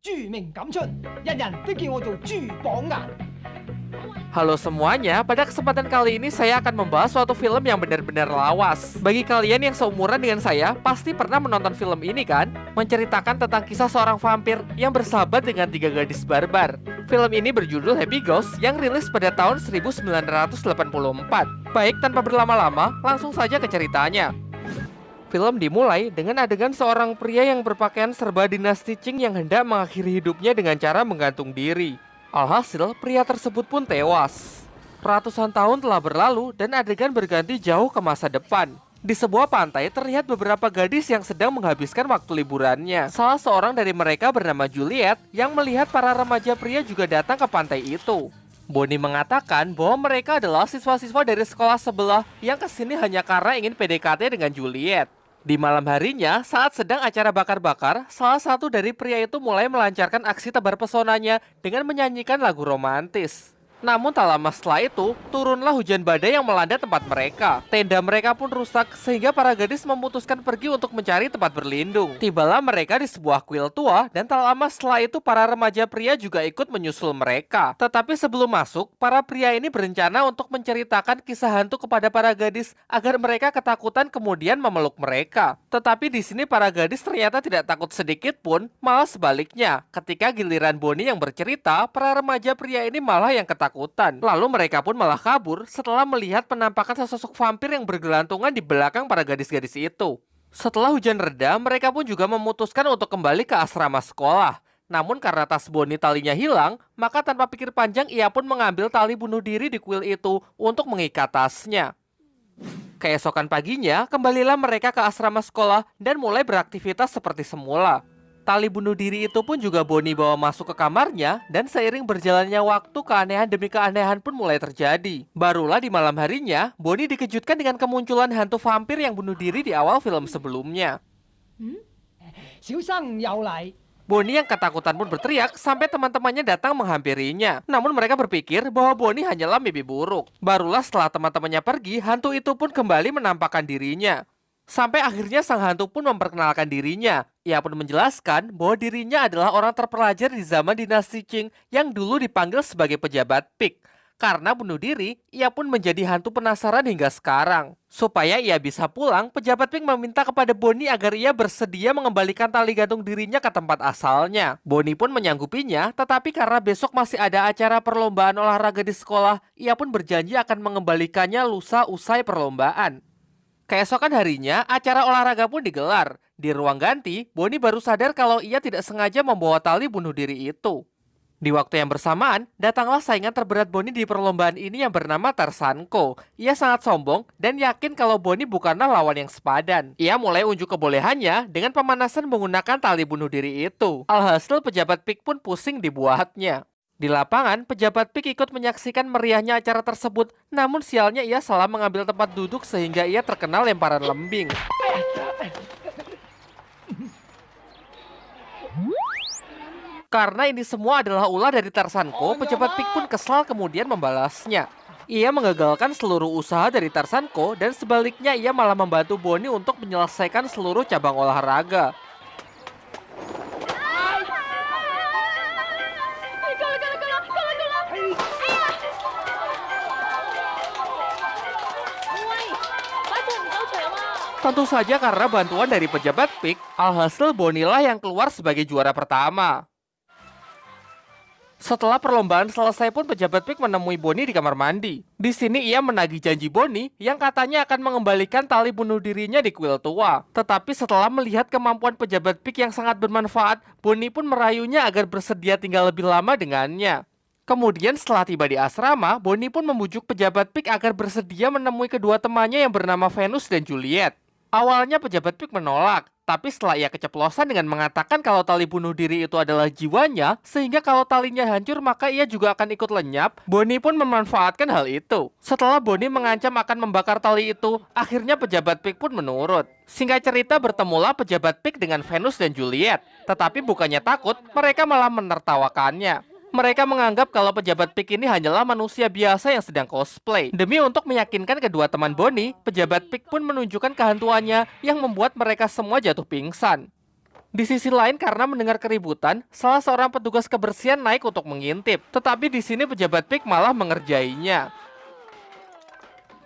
着名感春，人人都叫我做珠榜眼。 Halo semuanya, pada kesempatan kali ini saya akan membahas suatu film yang benar-benar lawas. Bagi kalian yang seumuran dengan saya, pasti pernah menonton film ini kan? Menceritakan tentang kisah seorang vampir yang bersahabat dengan tiga gadis barbar. Film ini berjudul Happy Ghost yang rilis pada tahun 1984. Baik, tanpa berlama-lama, langsung saja ke ceritanya. Film dimulai dengan adegan seorang pria yang berpakaian serba dinasti Qing yang hendak mengakhiri hidupnya dengan cara menggantung diri. Alhasil, pria tersebut pun tewas. Ratusan tahun telah berlalu dan adegan berganti jauh ke masa depan. Di sebuah pantai terlihat beberapa gadis yang sedang menghabiskan waktu liburannya. Salah seorang dari mereka bernama Juliet yang melihat para remaja pria juga datang ke pantai itu. Bonnie mengatakan bahwa mereka adalah siswa-siswa dari sekolah sebelah yang ke sini hanya karena ingin PDKT dengan Juliet. Di malam harinya, saat sedang acara bakar-bakar, salah satu dari pria itu mulai melancarkan aksi tebar pesonanya dengan menyanyikan lagu romantis. Namun tak lama setelah itu, turunlah hujan badai yang melanda tempat mereka. Tenda mereka pun rusak sehingga para gadis memutuskan pergi untuk mencari tempat berlindung. Tibalah mereka di sebuah kuil tua dan tak lama setelah itu para remaja pria juga ikut menyusul mereka. Tetapi sebelum masuk, para pria ini berencana untuk menceritakan kisah hantu kepada para gadis agar mereka ketakutan kemudian memeluk mereka. Tetapi di sini para gadis ternyata tidak takut sedikit pun, malah sebaliknya. Ketika giliran Bonnie yang bercerita, para remaja pria ini malah yang ketakutan ketakutan. Lalu mereka pun malah kabur setelah melihat penampakan sesosok vampir yang bergelantungan di belakang para gadis-gadis itu. Setelah hujan reda, mereka pun juga memutuskan untuk kembali ke asrama sekolah. Namun karena tas Bonnie talinya hilang, maka tanpa pikir panjang ia pun mengambil tali bunuh diri di kuil itu untuk mengikat tasnya. Keesokan paginya, kembalilah mereka ke asrama sekolah dan mulai beraktivitas seperti semula. Tali bunuh diri itu pun juga Bonnie bawa masuk ke kamarnya dan seiring berjalannya waktu keanehan demi keanehan pun mulai terjadi. Barulah di malam harinya, Bonnie dikejutkan dengan kemunculan hantu vampir yang bunuh diri di awal film sebelumnya. Hmm? Boni Bonnie yang ketakutan pun berteriak sampai teman-temannya datang menghampirinya. Namun mereka berpikir bahwa Bonnie hanyalah mimpi buruk. Barulah setelah teman-temannya pergi, hantu itu pun kembali menampakkan dirinya. Sampai akhirnya sang hantu pun memperkenalkan dirinya. Ia pun menjelaskan bahwa dirinya adalah orang terpelajar di zaman dinasti Qing yang dulu dipanggil sebagai pejabat Pik. Karena bunuh diri, ia pun menjadi hantu penasaran hingga sekarang. Supaya ia bisa pulang, pejabat Pink meminta kepada Bonnie agar ia bersedia mengembalikan tali gantung dirinya ke tempat asalnya. Bonnie pun menyanggupinya, tetapi karena besok masih ada acara perlombaan olahraga di sekolah, ia pun berjanji akan mengembalikannya lusa usai perlombaan. Keesokan harinya, acara olahraga pun digelar. Di ruang ganti, Bonnie baru sadar kalau ia tidak sengaja membawa tali bunuh diri itu. Di waktu yang bersamaan, datanglah saingan terberat Bonnie di perlombaan ini yang bernama Tarsanko. Ia sangat sombong dan yakin kalau Bonnie bukanlah lawan yang sepadan. Ia mulai unjuk kebolehannya dengan pemanasan menggunakan tali bunuh diri itu. Alhasil pejabat Pik pun pusing dibuatnya. Di lapangan, pejabat Pik ikut menyaksikan meriahnya acara tersebut, namun sialnya ia salah mengambil tempat duduk sehingga ia terkena lemparan lembing. Karena ini semua adalah ulah dari Tarsanko, pejabat Pik pun kesal kemudian membalasnya. Ia mengagalkan seluruh usaha dari Tarsanko dan sebaliknya ia malah membantu Bonnie untuk menyelesaikan seluruh cabang olahraga. Tentu saja karena bantuan dari pejabat Pik, alhasil Bonnie lah yang keluar sebagai juara pertama. Setelah perlombaan selesai pun pejabat Pik menemui Bonnie di kamar mandi. Di sini ia menagih janji Bonnie yang katanya akan mengembalikan tali bunuh dirinya di kuil tua. Tetapi setelah melihat kemampuan pejabat Pik yang sangat bermanfaat, Bonnie pun merayunya agar bersedia tinggal lebih lama dengannya. Kemudian setelah tiba di asrama, Bonnie pun membujuk pejabat Pik agar bersedia menemui kedua temannya yang bernama Venus dan Juliet. Awalnya pejabat Pik menolak, tapi setelah ia keceplosan dengan mengatakan kalau tali bunuh diri itu adalah jiwanya, sehingga kalau talinya hancur maka ia juga akan ikut lenyap, Bonnie pun memanfaatkan hal itu. Setelah Bonnie mengancam akan membakar tali itu, akhirnya pejabat Pik pun menurut. Singkat cerita bertemulah pejabat Pik dengan Venus dan Juliet, tetapi bukannya takut, mereka malah menertawakannya. Mereka menganggap kalau pejabat Pik ini hanyalah manusia biasa yang sedang cosplay. Demi untuk meyakinkan kedua teman Bonnie, pejabat Pik pun menunjukkan kehantuannya yang membuat mereka semua jatuh pingsan. Di sisi lain karena mendengar keributan, salah seorang petugas kebersihan naik untuk mengintip. Tetapi di sini pejabat PIK malah mengerjainya.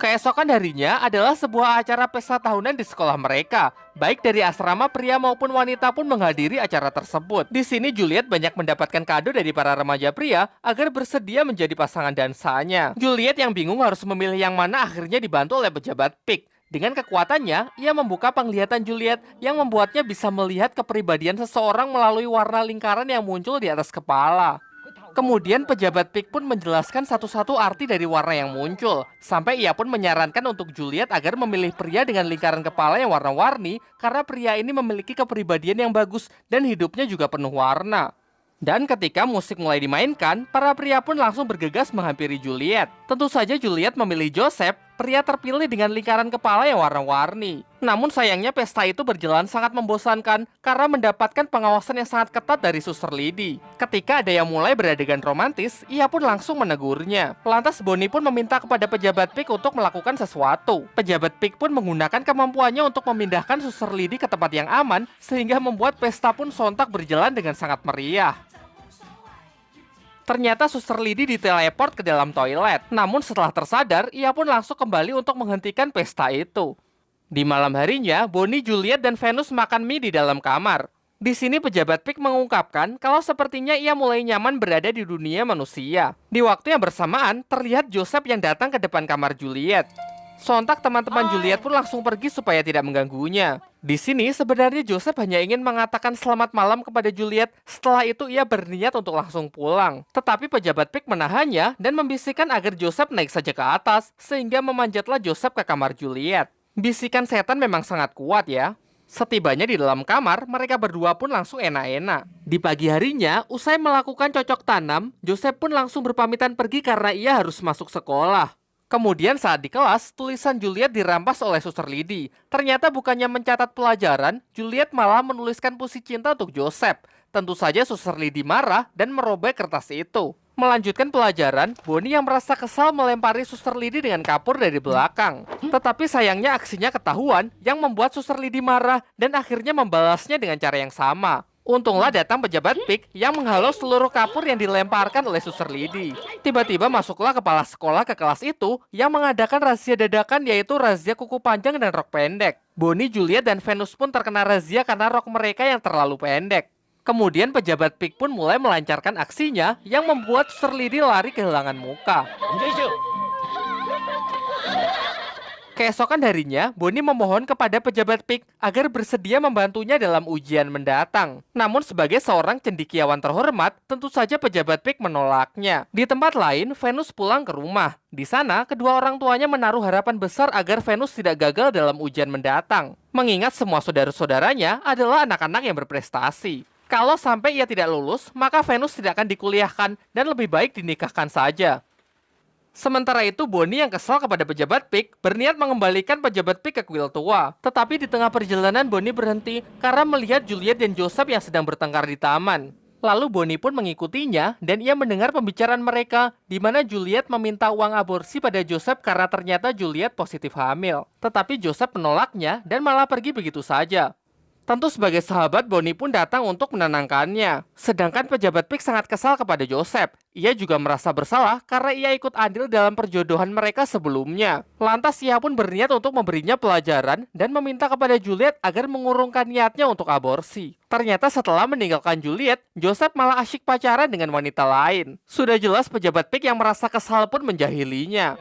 Keesokan harinya adalah sebuah acara pesta tahunan di sekolah mereka. Baik dari asrama pria maupun wanita pun menghadiri acara tersebut. Di sini Juliet banyak mendapatkan kado dari para remaja pria agar bersedia menjadi pasangan dansanya. Juliet yang bingung harus memilih yang mana akhirnya dibantu oleh pejabat PIK. Dengan kekuatannya, ia membuka penglihatan Juliet yang membuatnya bisa melihat kepribadian seseorang melalui warna lingkaran yang muncul di atas kepala. Kemudian pejabat PIK pun menjelaskan satu-satu arti dari warna yang muncul. Sampai ia pun menyarankan untuk Juliet agar memilih pria dengan lingkaran kepala yang warna-warni karena pria ini memiliki kepribadian yang bagus dan hidupnya juga penuh warna. Dan ketika musik mulai dimainkan, para pria pun langsung bergegas menghampiri Juliet. Tentu saja Juliet memilih Joseph, pria terpilih dengan lingkaran kepala yang warna-warni. Namun sayangnya pesta itu berjalan sangat membosankan karena mendapatkan pengawasan yang sangat ketat dari Suster Lady. Ketika ada yang mulai beradegan romantis, ia pun langsung menegurnya. Lantas Bonnie pun meminta kepada pejabat PIK untuk melakukan sesuatu. Pejabat PIK pun menggunakan kemampuannya untuk memindahkan Suster Lady ke tempat yang aman sehingga membuat pesta pun sontak berjalan dengan sangat meriah. Ternyata suster Lidi diteleport ke dalam toilet. Namun setelah tersadar, ia pun langsung kembali untuk menghentikan pesta itu. Di malam harinya, Bonnie, Juliet, dan Venus makan mie di dalam kamar. Di sini pejabat PIK mengungkapkan kalau sepertinya ia mulai nyaman berada di dunia manusia. Di waktu yang bersamaan, terlihat Joseph yang datang ke depan kamar Juliet. Sontak teman-teman Juliet pun langsung pergi supaya tidak mengganggunya. Di sini sebenarnya Joseph hanya ingin mengatakan selamat malam kepada Juliet. Setelah itu ia berniat untuk langsung pulang. Tetapi pejabat PIK menahannya dan membisikkan agar Joseph naik saja ke atas sehingga memanjatlah Joseph ke kamar Juliet. Bisikan setan memang sangat kuat ya. Setibanya di dalam kamar, mereka berdua pun langsung enak-enak. Di pagi harinya, usai melakukan cocok tanam, Joseph pun langsung berpamitan pergi karena ia harus masuk sekolah. Kemudian saat di kelas, tulisan Juliet dirampas oleh suster Lidi. Ternyata bukannya mencatat pelajaran, Juliet malah menuliskan puisi cinta untuk Joseph. Tentu saja suster Lidi marah dan merobek kertas itu. Melanjutkan pelajaran, Bonnie yang merasa kesal melempari suster Lidi dengan kapur dari belakang. Tetapi sayangnya aksinya ketahuan yang membuat suster Lidi marah dan akhirnya membalasnya dengan cara yang sama. Untunglah datang pejabat PIK yang menghalau seluruh kapur yang dilemparkan oleh suster Lidi. Tiba-tiba masuklah kepala sekolah ke kelas itu yang mengadakan razia dadakan yaitu razia kuku panjang dan rok pendek. Bonnie, Juliet, dan Venus pun terkena razia karena rok mereka yang terlalu pendek. Kemudian pejabat PIK pun mulai melancarkan aksinya yang membuat suster Lidi lari kehilangan muka. Keesokan harinya, Bonnie memohon kepada pejabat PIK agar bersedia membantunya dalam ujian mendatang. Namun sebagai seorang cendikiawan terhormat, tentu saja pejabat PIK menolaknya. Di tempat lain, Venus pulang ke rumah. Di sana, kedua orang tuanya menaruh harapan besar agar Venus tidak gagal dalam ujian mendatang. Mengingat semua saudara-saudaranya adalah anak-anak yang berprestasi. Kalau sampai ia tidak lulus, maka Venus tidak akan dikuliahkan dan lebih baik dinikahkan saja. Sementara itu, Bonnie yang kesal kepada pejabat PIK berniat mengembalikan pejabat PIK ke kuil tua. Tetapi di tengah perjalanan, Bonnie berhenti karena melihat Juliet dan Joseph yang sedang bertengkar di taman. Lalu Bonnie pun mengikutinya dan ia mendengar pembicaraan mereka di mana Juliet meminta uang aborsi pada Joseph karena ternyata Juliet positif hamil. Tetapi Joseph menolaknya dan malah pergi begitu saja. Tentu sebagai sahabat, Bonnie pun datang untuk menenangkannya. Sedangkan pejabat PIK sangat kesal kepada Joseph. Ia juga merasa bersalah karena ia ikut andil dalam perjodohan mereka sebelumnya. Lantas ia pun berniat untuk memberinya pelajaran dan meminta kepada Juliet agar mengurungkan niatnya untuk aborsi. Ternyata setelah meninggalkan Juliet, Joseph malah asyik pacaran dengan wanita lain. Sudah jelas pejabat PIK yang merasa kesal pun menjahilinya.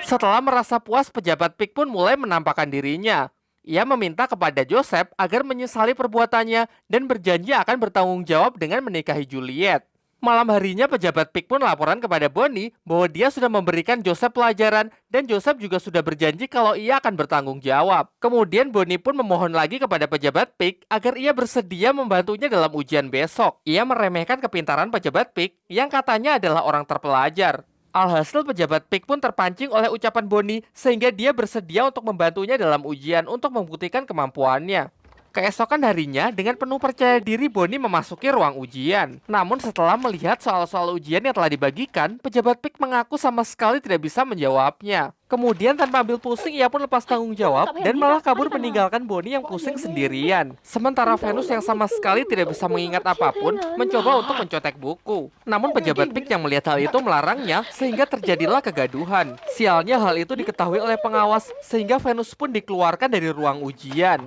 Setelah merasa puas, pejabat PIK pun mulai menampakkan dirinya. Ia meminta kepada Joseph agar menyesali perbuatannya dan berjanji akan bertanggung jawab dengan menikahi Juliet. Malam harinya pejabat PIK pun laporan kepada Bonnie bahwa dia sudah memberikan Joseph pelajaran dan Joseph juga sudah berjanji kalau ia akan bertanggung jawab. Kemudian Bonnie pun memohon lagi kepada pejabat PIK agar ia bersedia membantunya dalam ujian besok. Ia meremehkan kepintaran pejabat PIK yang katanya adalah orang terpelajar. Alhasil pejabat PIK pun terpancing oleh ucapan Bonnie sehingga dia bersedia untuk membantunya dalam ujian untuk membuktikan kemampuannya. Keesokan harinya, dengan penuh percaya diri Bonnie memasuki ruang ujian. Namun setelah melihat soal-soal ujian yang telah dibagikan, pejabat PIK mengaku sama sekali tidak bisa menjawabnya. Kemudian tanpa ambil pusing, ia pun lepas tanggung jawab dan malah kabur meninggalkan Bonnie yang pusing sendirian. Sementara Venus yang sama sekali tidak bisa mengingat apa pun, mencoba untuk mencotek buku. Namun pejabat PIK yang melihat hal itu melarangnya, sehingga terjadilah kegaduhan. Sialnya hal itu diketahui oleh pengawas, sehingga Venus pun dikeluarkan dari ruang ujian.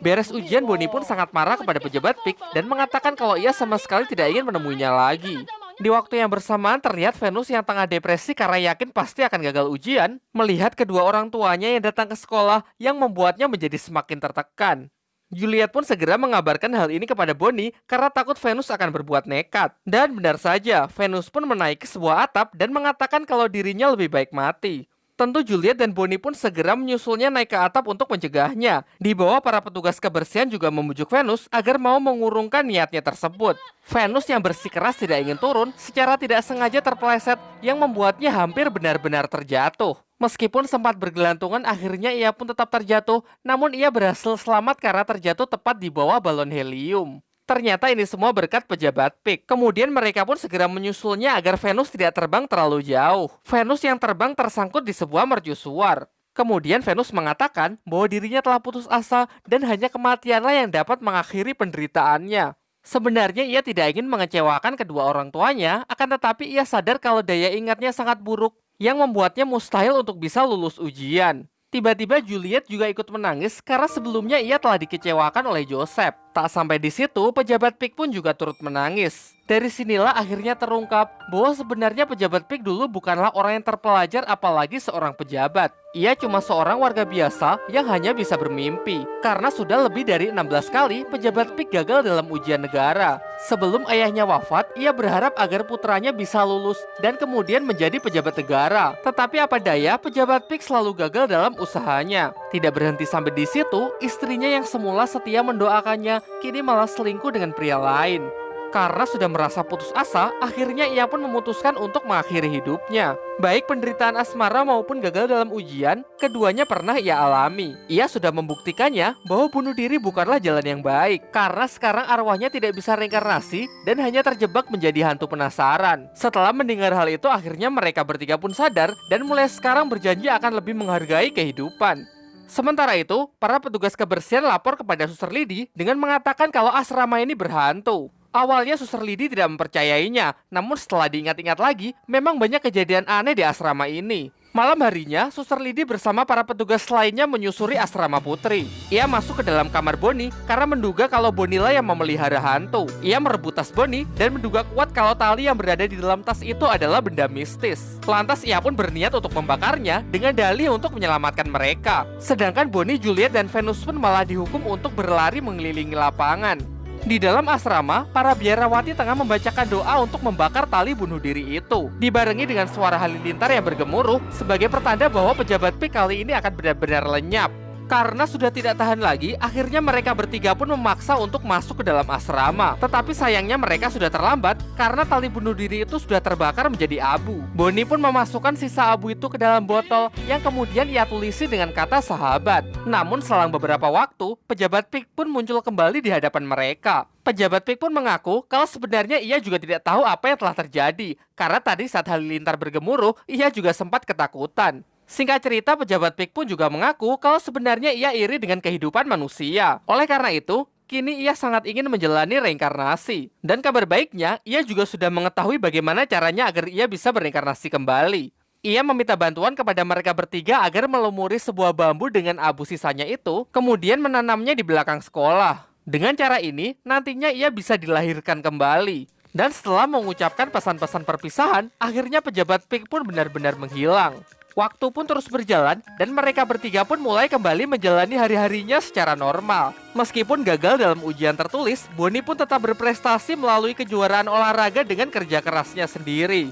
Beres ujian, Bonnie pun sangat marah kepada pejabat PIK dan mengatakan kalau ia sama sekali tidak ingin menemuinya lagi. Di waktu yang bersamaan terlihat Venus yang tengah depresi karena yakin pasti akan gagal ujian, melihat kedua orang tuanya yang datang ke sekolah yang membuatnya menjadi semakin tertekan. Juliet pun segera mengabarkan hal ini kepada Bonnie karena takut Venus akan berbuat nekat. Dan benar saja, Venus pun menaiki sebuah atap dan mengatakan kalau dirinya lebih baik mati. Tentu Juliet dan Bonnie pun segera menyusulnya naik ke atap untuk mencegahnya. Di bawah para petugas kebersihan juga memujuk Venus agar mau mengurungkan niatnya tersebut. Venus yang bersikeras tidak ingin turun secara tidak sengaja terpeleset yang membuatnya hampir benar-benar terjatuh. Meskipun sempat bergelantungan, akhirnya ia pun tetap terjatuh, namun ia berhasil selamat karena terjatuh tepat di bawah balon helium. Ternyata ini semua berkat pejabat PIK. Kemudian mereka pun segera menyusulnya agar Venus tidak terbang terlalu jauh. Venus yang terbang tersangkut di sebuah mercusuar. Kemudian Venus mengatakan bahwa dirinya telah putus asa dan hanya kematianlah yang dapat mengakhiri penderitaannya. Sebenarnya ia tidak ingin mengecewakan kedua orang tuanya, akan tetapi ia sadar kalau daya ingatnya sangat buruk yang membuatnya mustahil untuk bisa lulus ujian. Tiba-tiba Juliet juga ikut menangis karena sebelumnya ia telah dikecewakan oleh Joseph. Tak sampai di situ, pejabat PIK pun juga turut menangis. Dari sinilah akhirnya terungkap bahwa sebenarnya pejabat PIK dulu bukanlah orang yang terpelajar apalagi seorang pejabat. Ia cuma seorang warga biasa yang hanya bisa bermimpi. Karena sudah lebih dari 16 kali pejabat PIK gagal dalam ujian negara. Sebelum ayahnya wafat, ia berharap agar putranya bisa lulus dan kemudian menjadi pejabat negara. Tetapi apa daya, pejabat PIK selalu gagal dalam usahanya. Tidak berhenti sampai di situ, istrinya yang semula setia mendoakannya kini malah selingkuh dengan pria lain. Karena sudah merasa putus asa, akhirnya ia pun memutuskan untuk mengakhiri hidupnya. Baik penderitaan asmara maupun gagal dalam ujian, keduanya pernah ia alami. Ia sudah membuktikannya bahwa bunuh diri bukanlah jalan yang baik, karena sekarang arwahnya tidak bisa reinkarnasi dan hanya terjebak menjadi hantu penasaran. Setelah mendengar hal itu, akhirnya mereka bertiga pun sadar dan mulai sekarang berjanji akan lebih menghargai kehidupan. Sementara itu, para petugas kebersihan lapor kepada Suster Lidi dengan mengatakan kalau asrama ini berhantu. Awalnya Suster Lidi tidak mempercayainya, namun setelah diingat-ingat lagi, memang banyak kejadian aneh di asrama ini. Malam harinya, Suster Lidi bersama para petugas lainnya menyusuri asrama putri. Ia masuk ke dalam kamar Bonnie karena menduga kalau Bonilla yang memelihara hantu. Ia merebut tas Bonnie dan menduga kuat kalau tali yang berada di dalam tas itu adalah benda mistis. Lantas ia pun berniat untuk membakarnya dengan dalih untuk menyelamatkan mereka. Sedangkan Bonnie, Juliet, dan Venus pun malah dihukum untuk berlari mengelilingi lapangan. Di dalam asrama, para biarawati tengah membacakan doa untuk membakar tali bunuh diri itu. Dibarengi dengan suara halilintar yang bergemuruh sebagai pertanda bahwa pejabat P kali ini akan benar-benar lenyap. Karena sudah tidak tahan lagi, akhirnya mereka bertiga pun memaksa untuk masuk ke dalam asrama. Tetapi sayangnya mereka sudah terlambat karena tali bunuh diri itu sudah terbakar menjadi abu. Bonnie pun memasukkan sisa abu itu ke dalam botol yang kemudian ia tulisi dengan kata sahabat. Namun selang beberapa waktu, pejabat Pik pun muncul kembali di hadapan mereka. Pejabat Pik pun mengaku kalau sebenarnya ia juga tidak tahu apa yang telah terjadi karena tadi saat halilintar bergemuruh, ia juga sempat ketakutan. Singkat cerita, pejabat PIK pun juga mengaku kalau sebenarnya ia iri dengan kehidupan manusia. Oleh karena itu, kini ia sangat ingin menjalani reinkarnasi. Dan kabar baiknya, ia juga sudah mengetahui bagaimana caranya agar ia bisa berinkarnasi kembali. Ia meminta bantuan kepada mereka bertiga agar melumuri sebuah bambu dengan abu sisanya itu, kemudian menanamnya di belakang sekolah. Dengan cara ini, nantinya ia bisa dilahirkan kembali. Dan setelah mengucapkan pesan-pesan perpisahan, akhirnya pejabat PIK pun benar-benar menghilang. Waktu pun terus berjalan dan mereka bertiga pun mulai kembali menjalani hari-harinya secara normal. Meskipun gagal dalam ujian tertulis, Bonnie pun tetap berprestasi melalui kejuaraan olahraga dengan kerja kerasnya sendiri.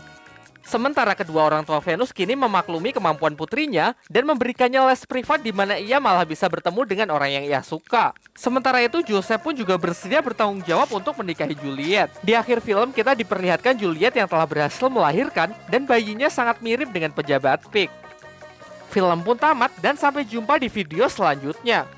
Sementara kedua orang tua Venus kini memaklumi kemampuan putrinya dan memberikannya les privat di mana ia malah bisa bertemu dengan orang yang ia suka. Sementara itu Joseph pun juga bersedia bertanggung jawab untuk menikahi Juliet. Di akhir film kita diperlihatkan Juliet yang telah berhasil melahirkan dan bayinya sangat mirip dengan pejabat Pick. Film pun tamat dan sampai jumpa di video selanjutnya.